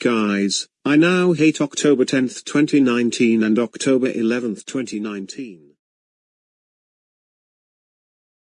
Guys, I now hate October 10, 2019 and October 11, 2019.